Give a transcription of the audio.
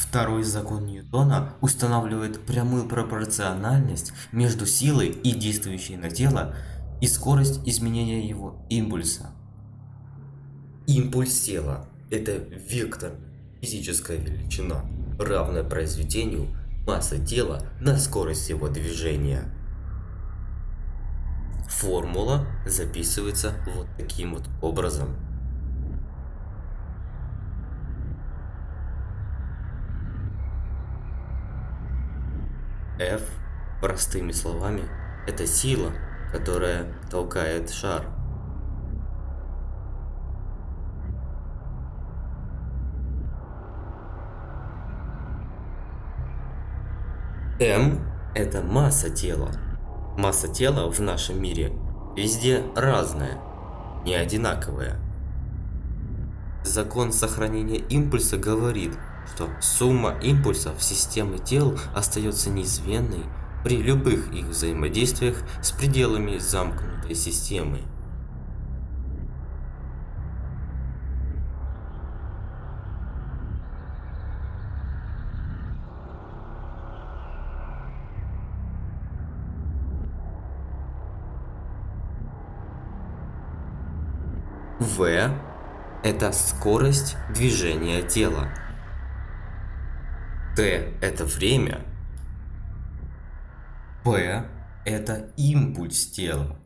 Второй закон Ньютона устанавливает прямую пропорциональность между силой и действующей на тело и скорость изменения его импульса. Импульс тела – это вектор, физическая величина, равная произведению массы тела на скорость его движения. Формула записывается вот таким вот образом. F, простыми словами, это сила, которая толкает шар. М – это масса тела. Масса тела в нашем мире везде разная, не одинаковая. Закон сохранения импульса говорит – что сумма импульсов системы тел остается неизменной при любых их взаимодействиях с пределами замкнутой системы. В – это скорость движения тела. Т – это время. П – это импульс тела.